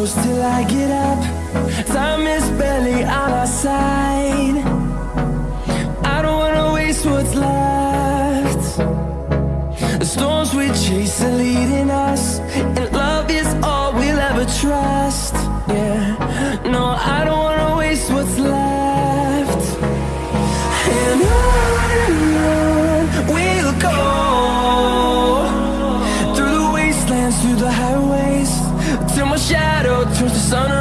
close till I get up. Time is barely on our side. I don't wanna waste what's left. The storms we chase are leading us And love is all we'll ever try. Choose the sunrise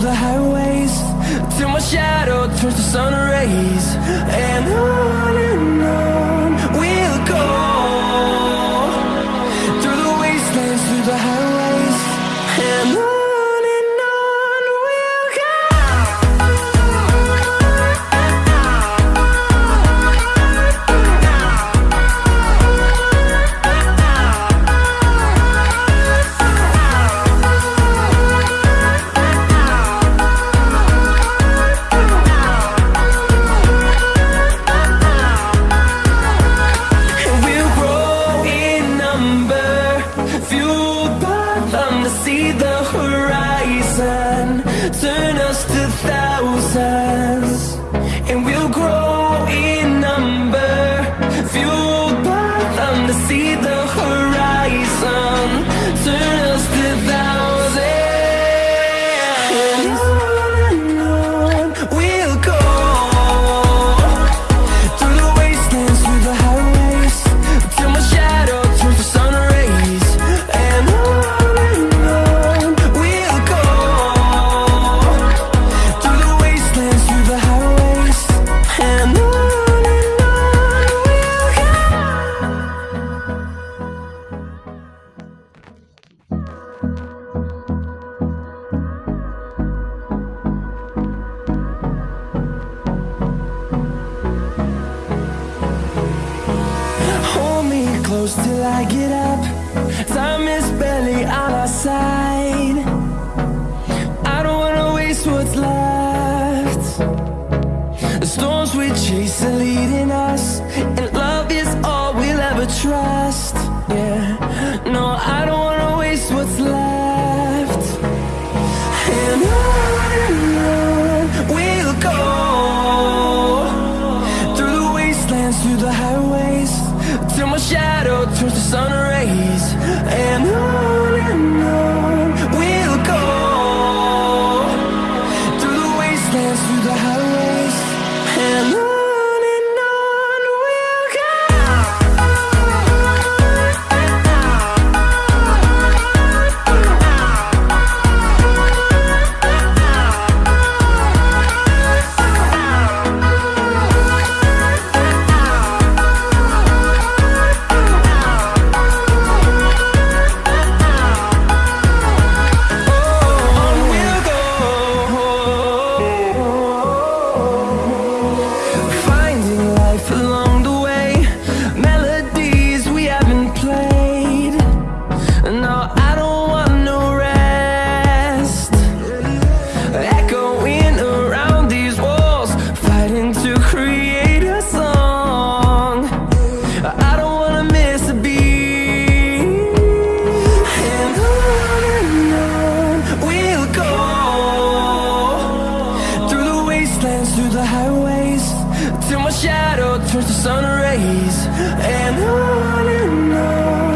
the highways Till my shadow turns to sun rays. And I close till I get up. Time is barely on our side. I don't wanna waste what's left. The storms we chase are leading us my shadow turns to sun rays. And on and on. highways Till my shadow turns to sun rays. And on and on.